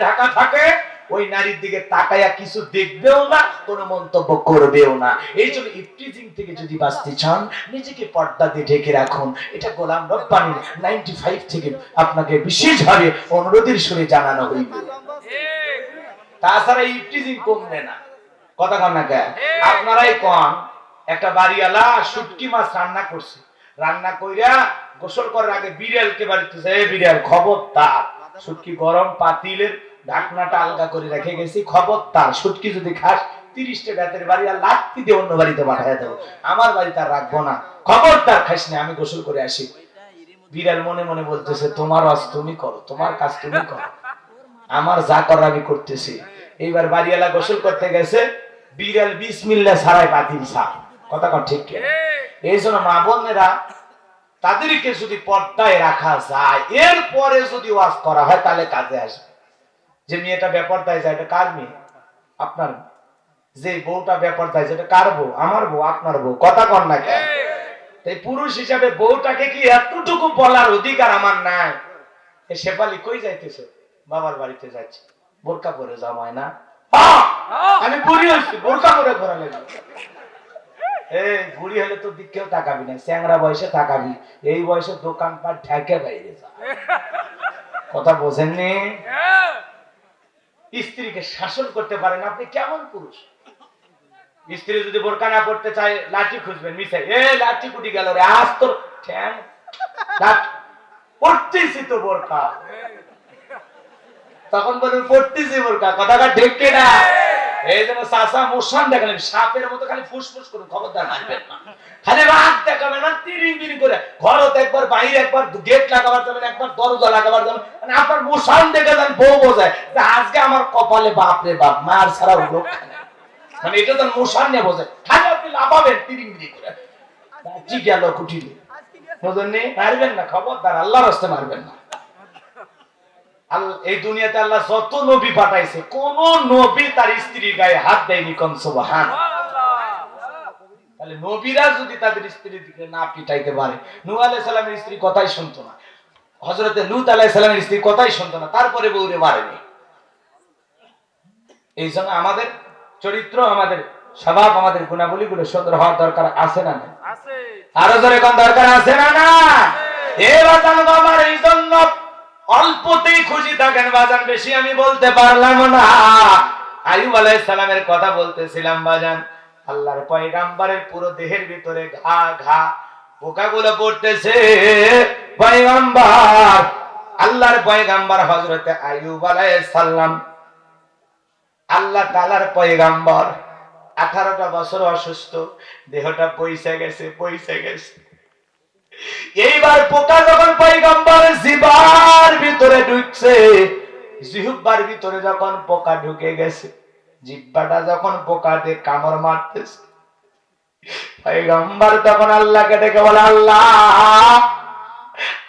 ঢাকা থাকে, ওই নারীর দিকে তাকায়া কিছু দেখবেও না, কোনো মন্তব্য করবেও না। এই জন্য ইফটিজিং থেকে যদি বাঁচতে চান, নিজেকে পর্দা দিয়ে ঢেকে রাখুন। এটা গোলাম রব্বানি নাইনটি ফাইভ থেকে আপনাকে বিশেষভাবে অনুরোধের সুরে জানানো হইবে তাছাড়া ইফটিজিং কমবে না। কথা কন না কেন? আপনারাই কন, একটা বাড়িওয়ালা শুটকি মাছ রান্না করছে। রান্না কইরা গোসল করার আগে বিড়ালকে বাড়িতে এই বিড়াল খবরদার। শুটকি গরম পাতিলের ঢাকনাটা আলগা করে রেখে গেছি। খবরদার শুটকি যদি খাস তিরিশটা বেতের বাড়ি আর লাত্তি দিয়ে অন্য বাড়িতে দেবো। আমার বাড়িতে আর রাখব না। খবরদার খাস না আমি গোসল করে আসি। বিড়াল মনে মনে বলতেছে তোমার আজ তুমি করো তোমার কাজ তুমি করো। আমার যা করার আমি করতেছি। এইবার বাড়িওয়ালা গোসল করতে গেছে। বিড়াল বিশ বিসমিল্লা ছাড়াই বাতিল সাপ কথা কন ঠিক? এই জন্য মা বোনেরা তাদেরকে যদি পর্দায় রাখা যায় এরপরে যদি ওয়াজ করা হয় তাহলে কাজে আসবে। যে মেয়েটা বেপরদায় যায় এটা কার মেয়ে? আপনার যে বউটা বেপরদায় যায় এটা কার বউ? আমার বউ আপনার বউ। কথা কন না কেন? তাই পুরুষ হিসাবে বউটাকে কি এতটুকু বলার অধিকার আমার নাই? শেফালি কই যাইতেছে? বাবার বাড়িতে যাচ্ছে। বোরকা পরে জামায় না? আমি বুড়ি হয়েছি বোরকা পরে ঘোরা লাগবে বুড়ি হলে তো দিকেও তাকাবি না চ্যাংরা বয়সে তাকাবি। এই বয়সে বাইরে কথা বোঝেননি? স্ত্রীকে শাসন করতে পারেন আপনি কেমন পুরুষ? স্ত্রী যদি বোরকা না পড়তে চায়, লাঠি খুঁজবেন মিশাই। এ, লাঠি কুটি গেল রে, আজ তোর ঠ্যাং। পড়তেছি তো বোরকা। তখন বলুন, পড়তেছি বোরকা, কথাটা ঢেকে না মোশান মানে বোঝায় আজকে আমার কপালে বাপ রে বাপ, মার ছাড়া রক্ষা নেই মানে এটা নিয়ে বোঝে খালি আপনি লাফাবেন তিরিং করে। কি গেল কুটিলে? মারবেন না, খবরদার, আল্লাহর রাস্তে মারবেন না। এই দুনিয়াতে আল্লাহ যত নবী পাঠাইছে কোন নবী তার স্ত্রীর গায়ে হাত দেয়নি কোন সুবহান। তাহলে নবীরা যদি তাদের স্ত্রীর দিকে না পিটাইতে পারে সালামের স্ত্রী কথাই শুনতো না। লূত স্ত্রী কথাই শুনতো না তারপরে বউরে মারেনি। এই জন্য আমাদের চরিত্র আমাদের স্বভাব আমাদের গুণাবলীগুলো সুন্দর হওয়ার দরকার আছে না না আরও জোরে কোন দরকার আছে না না এই জন্য অল্পতেই খুশি থাকেন বাজান, বেশি আমি বলতে পারলাম না। আলাইহিস সালামের কথা বলতেছিলাম বাজান, আল্লাহর পয়গাম্বারের পুরো দেহের ভিতরে ঘা ঘা পোকাগুলো পড়তেছে। পয়গাম্বার, আল্লাহর পয়গাম্বার আয়ুব আলাইহিস সালাম, আল্লাহ তালার পয়গাম্বর। আঠারোটা বছর অসুস্থ, দেহটা পয়সা গেছে পয়সা গেছে। এইবার পোকা যখন পয়গাম্বর জিবার ভিতরে ঢুকছে জিহুব্বার ভিতরে যখন পোকা ঢুকে গেছে জিব্বাটা যখন পোকাতে কামড় মারতেছে, পয়গাম্বর তখন আল্লাহকে ডেকে বলে, আল্লাহ,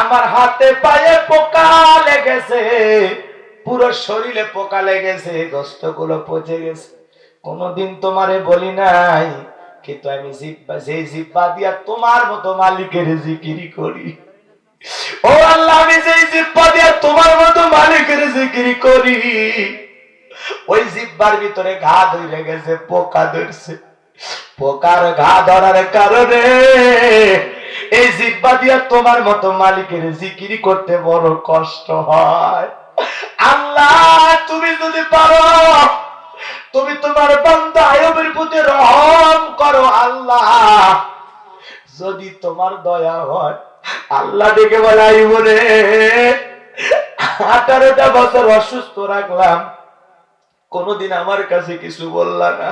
আমার হাতে পায়ে পোকা লেগেছে, পুরো শরীরে পোকা লেগেছে গোস্ত পচে গেছে, কোনদিন তোমারে বলি নাই কিন্তু আমি সেই জিব্বা দিয়া তোমার মতো মালিকের জিকিরি করি। ও আল্লাহ, আমি যেই জিব্বা দিয়া তোমার মতো মালিকের জিকিরি করি। ওই জিব্বার ভিতরে ঘা ধরে গেছে, পোকা ধরছে। পোকার ঘা ধরার কারণে এই জিব্বা দিয়া তোমার মতো মালিকের জিকিরি করতে বড় কষ্ট হয়। আল্লাহ, তুমি যদি পারো তুমি তোমার বান্দা আয়বের প্রতি রহম করো আল্লাহ। যদি তোমার দয়া হয়, আল্লাহ ডেকে বলে আইব রে আঠারোটা বছর অসুস্থ রাখলাম, কোনদিন আমার কাছে কিছু বললা না।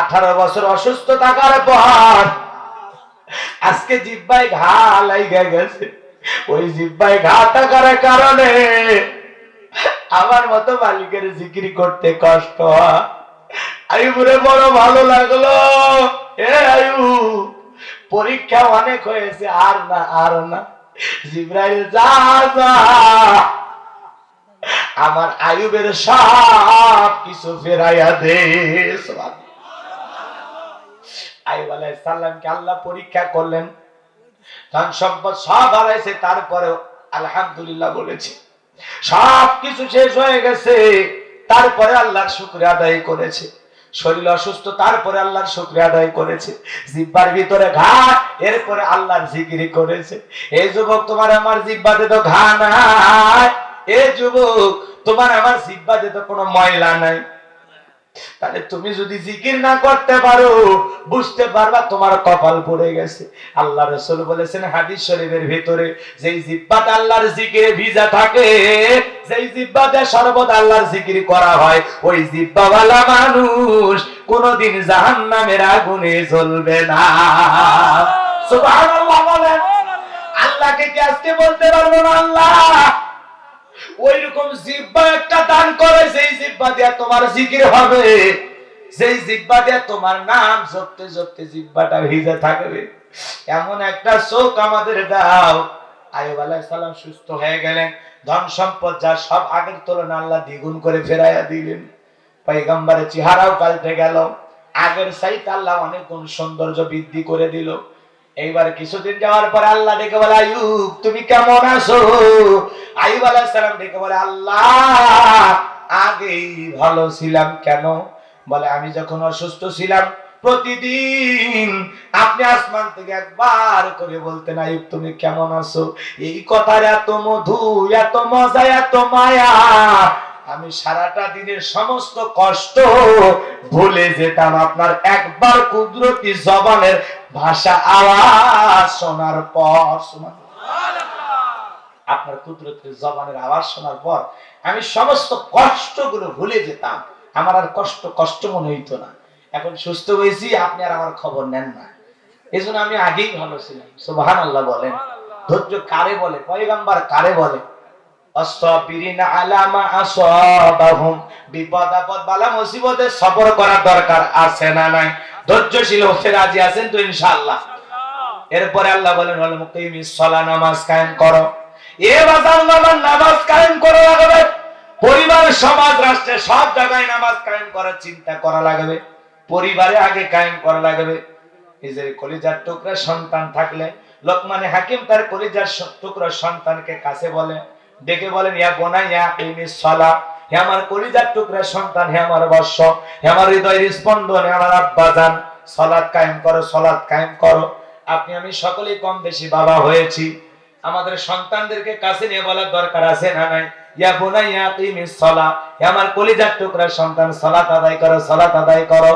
আঠারো বছর অসুস্থ থাকার পর, আজকে জিব্বায় ঘা লাইগা গেছে। ওই জিব্বায় ঘা থাকার কারণে আমার মতো মালিকের জিকিরি করতে কষ্ট আয়ুবরে বড় ভালো লাগল। এ আয়ু পরীক্ষা অনেক হয়েছে, আর না আর না। জিব্রাইল, যা যা। আমার আয়ুবের সব কিছু ফেরাইয়া দে আয়ুব আলাইহিস সালামকে আল্লাহ পরীক্ষা করলেন। ধন সম্পদ সব হারাইছে তারপরে আলহামদুলিল্লাহ বলেছে। সব কিছু শেষ হয়ে গেছে। তারপরে আল্লাহর শুক্রিয়া আদায় করেছে। শরীর অসুস্থ, তারপরে আল্লাহর শুক্রিয়া আদায় করেছে। জিব্বার ভিতরে ঘা, এরপরে আল্লাহর জিকিরি করেছে। এই যুবক, তোমার আমার জিব্বাতে তো ঘা নাই। এ যুবক, তোমার আমার জিব্বাতে তো কোনো ময়লা নাই। তাহলে তুমি যদি জিকির না করতে পারো, বুঝতে পারবা তোমার কপাল পড়ে গেছে। আল্লাহ রসুল বলেছেন হাদিস শরীফের ভিতরে, যেই জিব্বাতে আল্লাহর জিকিরে ভিজা থাকে, যেই জিব্বাতে সর্বদা আল্লাহর জিকির করা হয়, ওই জিব্বাওয়ালা মানুষ কোনদিন জাহান্নামের আগুনে জ্বলবে না। সুবহানাল্লাহ বলেন। আল্লাহকে কি আজকে বলতে পারব না আল্লাহ? ওই রকম জিব্বা একটা দান করে সেই জিব্বা দিয়ে তোমার জিকির হবে। সেই জিব্বা দিয়ে তোমার নাম জপতে জপতে জিব্বাটা ভিজে থাকবে। এমন একটা চোখ আমাদের দাও। আয়ুব আলাইহিস সুস্থ হয়ে গেলেন। ধন সম্পদ যা সব আগের তুলনায় আল্লাহ দ্বিগুণ করে ফেরাইয়া দিলেন। পয়গম্বরের চেহারাও পাল্টে গেল। আগের সাইতে আল্লাহ অনেক গুণ সৌন্দর্য বৃদ্ধি করে দিল। এইবার কিছুদিন যাওয়ার পরে আল্লাহ ডেকে বলে আয়ুব তুমি কেমন আছো? আয়ুব আলাইহিস সালাম ডেকে বলে, আল্লাহ, আগেই ভালো ছিলাম কেন? বলে, আমি যখন অসুস্থ ছিলাম, প্রতিদিন আপনি আসমান থেকে একবার করে বলতেন আয়ুব তুমি কেমন আছো? এই কথার এত মধু, এত মজা, এত মায়া আমি সারাটা দিনের সমস্ত কষ্ট ভুলে যেতাম আপনার একবার কুদরতি জবানের ভাষা আওয়াজ শোনার পর আপনার কুদরতের জবানের আওয়াজ শোনার পর আমি সমস্ত কষ্টগুলো ভুলে যেতাম। আমার আর কষ্ট কষ্ট মনে হইতো না। এখন সুস্থ হয়েছি, আপনি আর আমার খবর নেন না। এই জন্য আমি আগেই ভালো ছিলাম। সুবাহান আল্লাহ বলেন। ধৈর্য কারে বলে? পয়গাম্বার কারে বলে? পরিবার, সমাজ, রাষ্ট্রে, সব জায়গায় নামাজ কায়েম করার চিন্তা করা লাগবে। পরিবারে আগে কায়েম করা লাগবে। নিজের কলিজার টুকরা সন্তান থাকলে, লোকমানে হাকিম তার কলিজার টুকরা সন্তানকে কাছে বলে ডেকে বলেন, ইয়া বোনা ইয়া ইমিস সালা, হে আমার কলিজার টুকরা সন্তান, হে আমার বর্ষ, হে আমার হৃদয়ের স্পন্দন, হে আমার আব্বাজান সলাৎ কায়েম করো, সলাৎ কায়েম করো। আপনি আমি সকলেই কম বেশি বাবা হয়েছি। আমাদের সন্তানদেরকে কাছে নিয়ে বলার দরকার আছে না নাই? ইয়া বুনাইয়া কিমিস সালা, হে আমার কলিজার টুকরা সন্তান সালাত আদায় করো সালাত আদায় করো।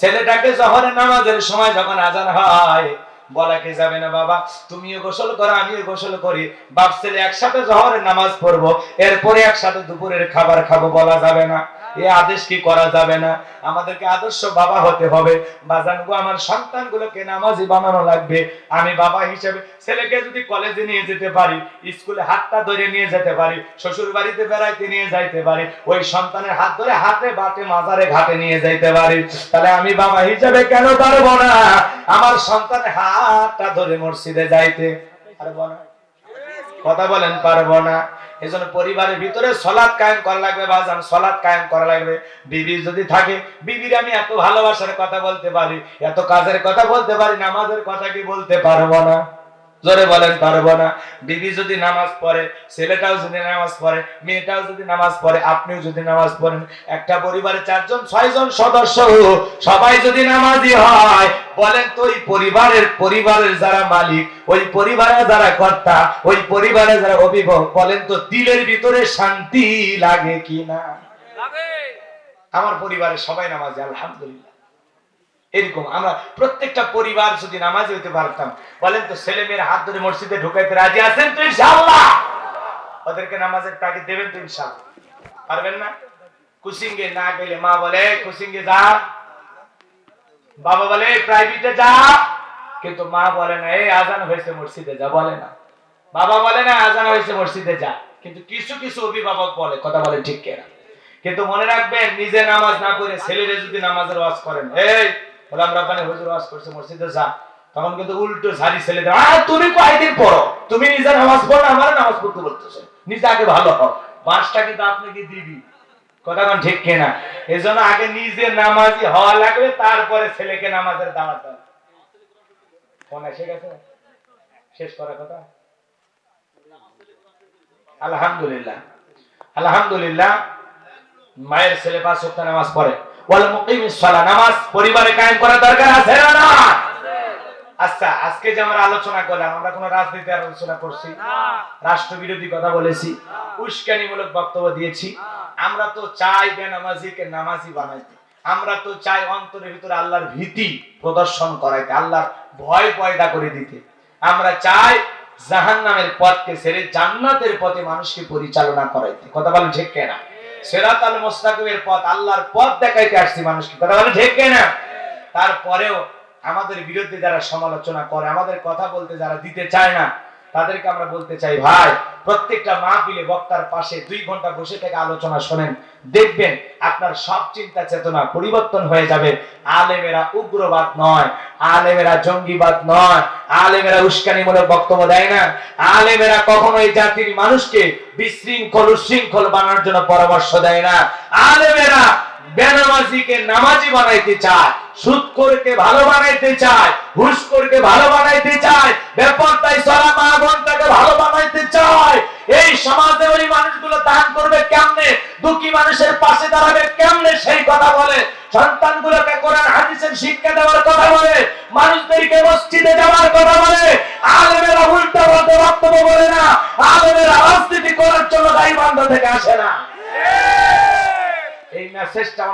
ছেলেটাকে জহরের নামাজের সময় যখন আজান হয় বলা কে যাবে না বাবা? তুমিও গোসল করো, আমিও গোসল করি। বাপ ছেলে একসাথে জহরের নামাজ পড়ব, এরপরে একসাথে দুপুরের খাবার খাব বলা যাবে না। এ আদেশ কি করা যাবে না? আমাদেরকে আদর্শ বাবা হতে হবে। বাজানগো আমার সন্তানগুলোকে নামাজি বানানো লাগবে। আমি বাবা হিসেবে ছেলেকে যদি কলেজে নিয়ে যেতে পারি স্কুলে হাতটা ধরে নিয়ে যেতে পারি শ্বশুর বাড়িতে বেড়াইতে নিয়ে যাইতে পারি, ওই সন্তানের হাত ধরে হাতে বাটে মাজারে ঘাটে নিয়ে যাইতে পারি, তাহলে আমি বাবা হিসেবে কেন পারব না? আমার সন্তানের হাতটা ধরে মসজিদে যাইতে। পারব না। কথা বলেন, পারব না। এজন্য পরিবারের ভিতরে সলাদ কায়েম করা লাগবে, বাজান সলাদ কায়েম করা লাগবে। বিবি যদি থাকে, বিবির আমি এত ভালোবাসার কথা বলতে পারি, এত কাজের কথা বলতে পারি, নামাজের কথা কি বলতে পারব না? জোরে বলেন পারব না। বিবি যদি নামাজ পড়ে ছেলেটাও যদি নামাজ পড়ে মেয়েটাও যদি নামাজ পড়ে আপনিও যদি নামাজ পড়েন একটা পরিবারে চারজন ছয়জন সদস্য সবাই যদি নামাজি হয় বলেন তো ওই পরিবারের পরিবারের যারা মালিক ওই পরিবারের যারা কর্তা ওই পরিবারের যারা অভিভাবক বলেন তো দিলের ভিতরে শান্তি লাগে কি না আমার পরিবারের সবাই নামাজি আলহামদুলিল্লাহ। এরকম। আমরা প্রত্যেকটা পরিবার যদি নামাজি হতে পারতাম, বলেন তো ছেলে মেয়ের হাত ধরে মসজিদে ঢুকাইতে রাজি আছেন তো ইনশাআল্লাহ? ওদেরকে নামাজের তাকে দেবেন তো ইনশাআল্লাহ। পারবেন না? কুসিঙ্গে না গেলে মা বলে কুসিঙ্গে যা। বাবা বলে, প্রাইভেটে যা। কিন্তু মা বলে না এই আজান হয়েছে মসজিদে যা। বলে না। বাবা বলে না, আজান হয়েছে মসজিদে যা। কিন্তু কিছু কিছু অভিভাবক বলে, কথা বলে ঠিক কেনা। কিন্তু মনে রাখবেন, নিজে নামাজ না পড়ে ছেলেরে যদি নামাজের ওয়াজ করেন, এই গোলাম রাব্বানি হুজুর ওয়াজ করছে, মসজিদে যা। তখন কিন্তু উল্টো ঝাড়ি ছেলে দেয়। তুমি পড়ো? তুমি নিজে নামাজ পড়ো আমার নামাজ পড়তে বলতেছো। নিজে আগে ভালো হও। কিন্তু দিবি? কথা ঠিক এই জন্য আগে নিজে নামাজি হওয়া লাগবে, তারপরে ছেলেকে নামাজের দাওয়াত দেওয়া ফোন এসে গেছে? শেষ করার কথা? আলহামদুলিল্লাহ। আলহামদুলিল্লাহ, মায়ের ছেলে পাঁচ ওয়াক্ত নামাজ পড়ে। ওয়াল মুকিমিস সালাহ নামাজ পরিবারে কায়েম করা দরকার আছে না না? আচ্ছা আজকে যে আমরা আলোচনা করলাম আমরা কোনো রাজনীতি আলোচনা করছি রাষ্ট্রবিরোধী কথা বলেছি উস্কানিমূলক বক্তব্য দিয়েছি। আমরা তো চাই বেনামাজিকে নামাজি বানাইতে। আমরা তো চাই অন্তরের ভিতরে আল্লাহর ভীতি প্রদর্শন করাইতে আল্লাহর ভয় পয়দা করে দিতে। আমরা চাই জাহান্নামের পথকে ছেড়ে জান্নাতের পথে মানুষকে পরিচালনা করাইতে। কথা বলেন ঠিক কেনা? সেরাত আল মোস্তাকিমের পথ, আল্লাহর পথ দেখাইতে আসছি মানুষকে। কথা বলে ঠিক না তারপরেও আমাদের বিরুদ্ধে যারা সমালোচনা করে, আমাদের কথা বলতে যারা দিতে চায় না তাদেরকে আমরা বলতে চাই, ভাই, প্রত্যেকটা মাহফিলে বক্তার পাশে দুই ঘণ্টা বসে থেকে আলোচনা শোনেন। দেখবেন আপনার সব চিন্তা চেতনা পরিবর্তন হয়ে যাবে। আলেমেরা উগ্রবাদ নয়, আলেমেরা জঙ্গিবাদ নয়, আলেমেরা উস্কানিমূলক বক্তব্য দেয় না। আলেমেরা কখনো এই জাতির মানুষকে বিশৃঙ্খল উশৃঙ্খল বানানোর জন্য পরামর্শ দেয় না। আলেমেরা বেনামাজিকে নামাজি বানাইতে চায় সুদখোরকে ভালো বানাইতে চায় ঘুষখোরকে ভালো বানাইতে চায় বেপরতায় চলা মা বোনটাকে ভালো বানাইতে চায়। এই সমাজে ওই মানুষগুলো দান করবে কেমনে? দুঃখী মানুষের পাশে দাঁড়াবে কেমনে? সেই কথা বলে। সন্তানগুলোকে কোরআন, হাদিসের শিক্ষা দেওয়ার কথা বলে। মানুষদেরকে মসজিদে যাওয়ার কথা বলে। আলেমেরা উল্টা পাল্টা বক্তব্য বলে না। আলেমেরা রাজনীতি করার জন্য দায়ী বান্ধব থেকে আসে না। এই মেসেজটা